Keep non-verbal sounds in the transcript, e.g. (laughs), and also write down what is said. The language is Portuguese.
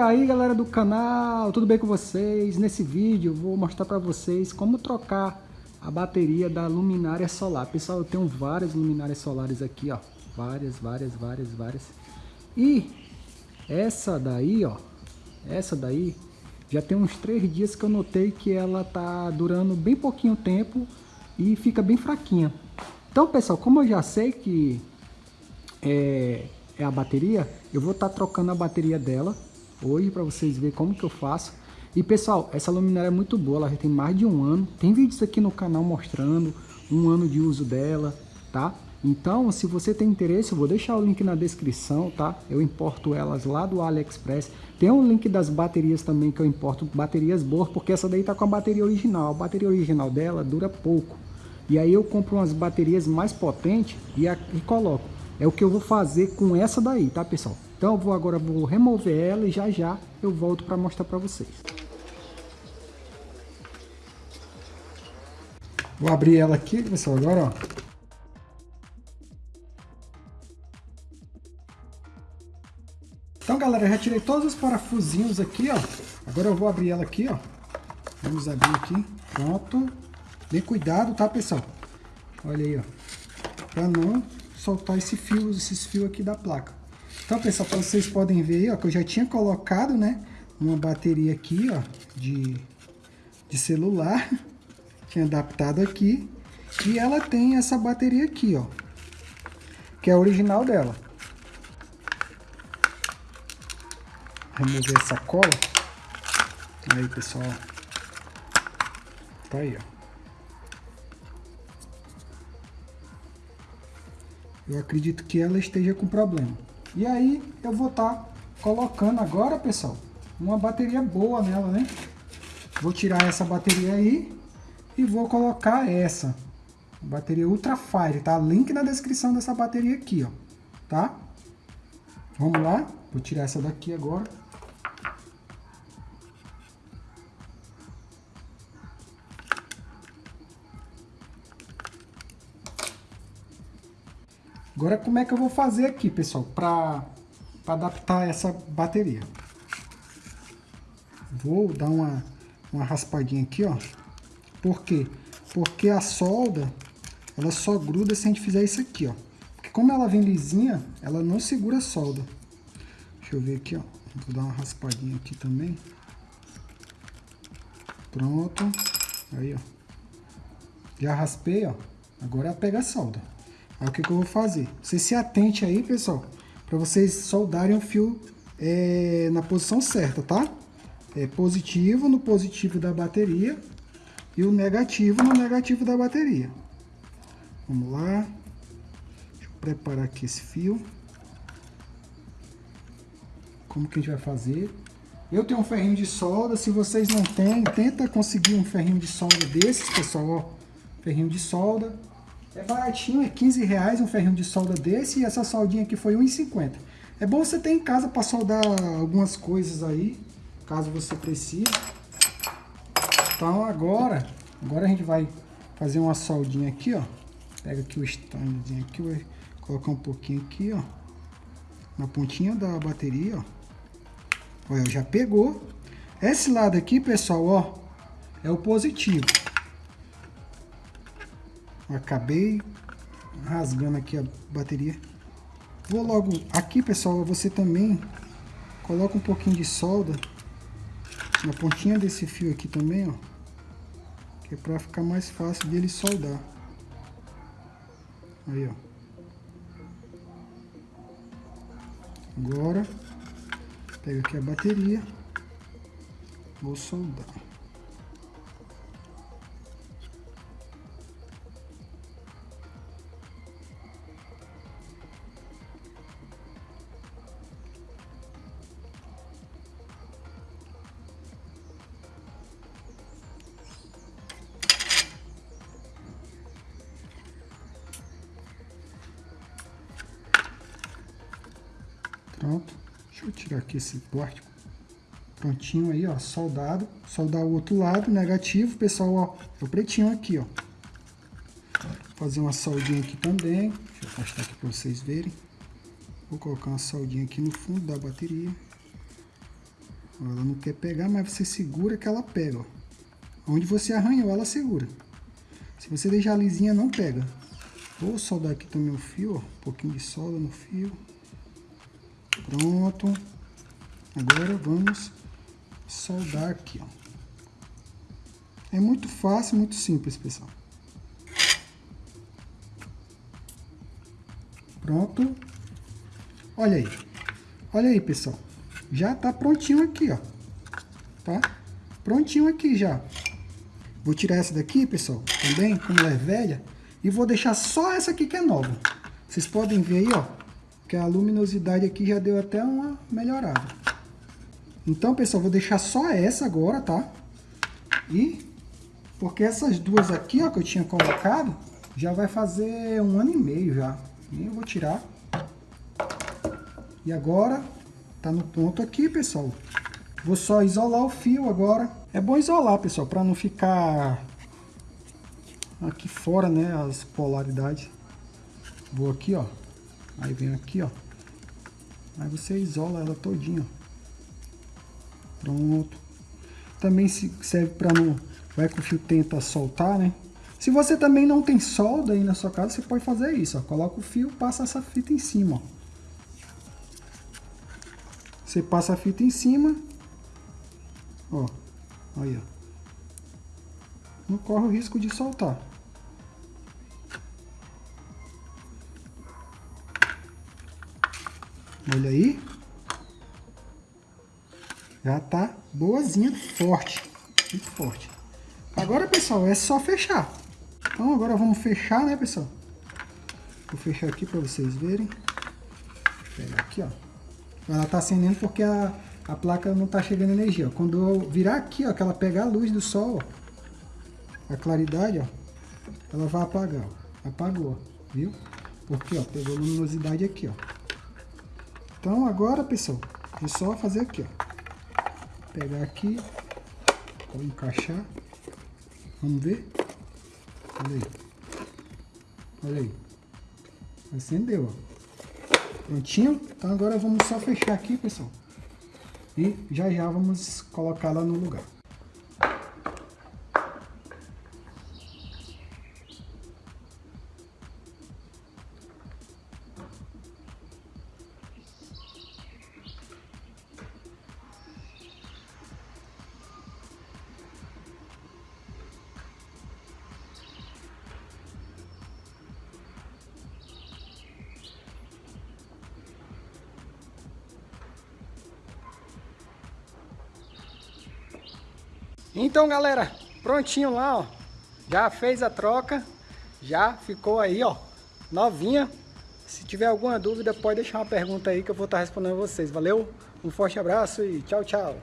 aí galera do canal, tudo bem com vocês? Nesse vídeo vou mostrar para vocês como trocar a bateria da luminária solar. Pessoal, eu tenho várias luminárias solares aqui, ó. Várias, várias, várias, várias. E essa daí, ó, essa daí, já tem uns três dias que eu notei que ela tá durando bem pouquinho tempo e fica bem fraquinha. Então, pessoal, como eu já sei que é, é a bateria, eu vou estar tá trocando a bateria dela hoje para vocês verem como que eu faço. E pessoal, essa luminária é muito boa, ela já tem mais de um ano. Tem vídeos aqui no canal mostrando um ano de uso dela, tá? Então, se você tem interesse, eu vou deixar o link na descrição, tá? Eu importo elas lá do AliExpress. Tem um link das baterias também que eu importo, baterias boas, porque essa daí tá com a bateria original. A bateria original dela dura pouco. E aí eu compro umas baterias mais potentes e, a, e coloco. É o que eu vou fazer com essa daí, tá pessoal? Então eu vou agora vou remover ela e já já eu volto para mostrar para vocês. Vou abrir ela aqui, pessoal, agora, ó. Então, galera, já tirei todos os parafusinhos aqui, ó. Agora eu vou abrir ela aqui, ó. Vamos abrir aqui. Pronto. Bem cuidado, tá, pessoal? Olha aí, ó. Pra não soltar esse fio, esses fios aqui da placa. Então, pessoal, vocês podem ver aí, ó, que eu já tinha colocado, né, uma bateria aqui, ó, de, de celular, (laughs) tinha adaptado aqui, e ela tem essa bateria aqui, ó, que é a original dela. Remover essa cola. Aí, pessoal, tá aí, ó. Eu acredito que ela esteja com problema. E aí eu vou estar tá colocando agora, pessoal, uma bateria boa nela, né? Vou tirar essa bateria aí e vou colocar essa. Bateria Ultra Fire, tá? Link na descrição dessa bateria aqui, ó. Tá? Vamos lá. Vou tirar essa daqui agora. Agora como é que eu vou fazer aqui, pessoal, para adaptar essa bateria? Vou dar uma, uma raspadinha aqui, ó. Por quê? Porque a solda, ela só gruda se a gente fizer isso aqui, ó. Porque como ela vem lisinha, ela não segura a solda. Deixa eu ver aqui, ó. Vou dar uma raspadinha aqui também. Pronto. Aí, ó. Já raspei, ó. Agora é pegar a solda. Aí o que, que eu vou fazer? Você se atente aí, pessoal, para vocês soldarem o fio é, na posição certa, tá? É positivo no positivo da bateria e o negativo no negativo da bateria. Vamos lá. Deixa eu preparar aqui esse fio. Como que a gente vai fazer? Eu tenho um ferrinho de solda, se vocês não têm, tenta conseguir um ferrinho de solda desses, pessoal, ó. Ferrinho de solda, é baratinho, é 15 reais um ferrinho de solda desse e essa soldinha aqui foi 1,50. É bom você ter em casa para soldar algumas coisas aí, caso você precise. Então agora, agora a gente vai fazer uma soldinha aqui, ó. Pega aqui o standzinho aqui, vai colocar um pouquinho aqui, ó. Na pontinha da bateria, ó. Olha, já pegou. Esse lado aqui, pessoal, ó, é o positivo. Acabei rasgando aqui a bateria. Vou logo... Aqui, pessoal, você também coloca um pouquinho de solda na pontinha desse fio aqui também, ó. Que é pra ficar mais fácil dele soldar. Aí, ó. Agora, pega aqui a bateria. Vou soldar. Pronto. Deixa eu tirar aqui esse plástico. Prontinho aí, ó, soldado. Soldar o outro lado, negativo. Pessoal, ó, é o pretinho aqui, ó. Fazer uma soldinha aqui também. Deixa eu afastar aqui para vocês verem. Vou colocar uma soldinha aqui no fundo da bateria. Ela não quer pegar, mas você segura que ela pega, ó. Onde você arranhou, ela segura. Se você deixar lisinha, não pega. Vou soldar aqui também o fio, ó. Um pouquinho de solda no fio. Pronto. Agora vamos soldar aqui, ó. É muito fácil, muito simples, pessoal. Pronto. Olha aí. Olha aí, pessoal. Já tá prontinho aqui, ó. Tá? Prontinho aqui já. Vou tirar essa daqui, pessoal, também, como ela é velha. E vou deixar só essa aqui que é nova. Vocês podem ver aí, ó. Que a luminosidade aqui já deu até uma melhorada. Então, pessoal, vou deixar só essa agora, tá? E... Porque essas duas aqui, ó, que eu tinha colocado, já vai fazer um ano e meio já. E eu vou tirar. E agora, tá no ponto aqui, pessoal. Vou só isolar o fio agora. É bom isolar, pessoal, para não ficar aqui fora, né, as polaridades. Vou aqui, ó. Aí vem aqui, ó. Aí você isola ela todinha. Pronto. Também serve para não... Vai que o fio tenta soltar, né? Se você também não tem solda aí na sua casa, você pode fazer isso, ó. Coloca o fio, passa essa fita em cima, ó. Você passa a fita em cima, ó. Aí, ó. Não corre o risco de soltar. Olha aí. Já tá boazinha, forte. Muito forte. Agora, pessoal, é só fechar. Então, agora vamos fechar, né, pessoal? Vou fechar aqui para vocês verem. Vou pegar aqui, ó. Ela tá acendendo porque a, a placa não tá chegando energia. Ó. Quando eu virar aqui, ó, que ela pegar a luz do sol, ó, a claridade, ó, ela vai apagar, ó. Apagou, viu? Porque, ó, pegou luminosidade aqui, ó. Então, agora, pessoal, é só fazer aqui, ó. Pegar aqui, vou encaixar. Vamos ver? Olha aí. Olha aí. Acendeu, ó. Prontinho? Então agora vamos só fechar aqui, pessoal. E já já vamos colocá-la no lugar. Então, galera, prontinho lá, ó. Já fez a troca, já ficou aí, ó, novinha. Se tiver alguma dúvida, pode deixar uma pergunta aí que eu vou estar respondendo a vocês. Valeu? Um forte abraço e tchau, tchau.